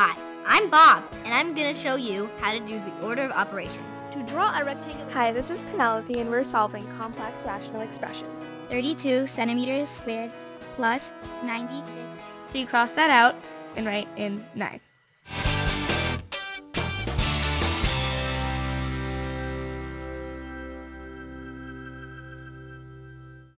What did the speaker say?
Hi, I'm Bob, and I'm going to show you how to do the order of operations. To draw a rectangle. Hi, this is Penelope, and we're solving complex rational expressions. 32 centimeters squared plus 96. So you cross that out and write in 9.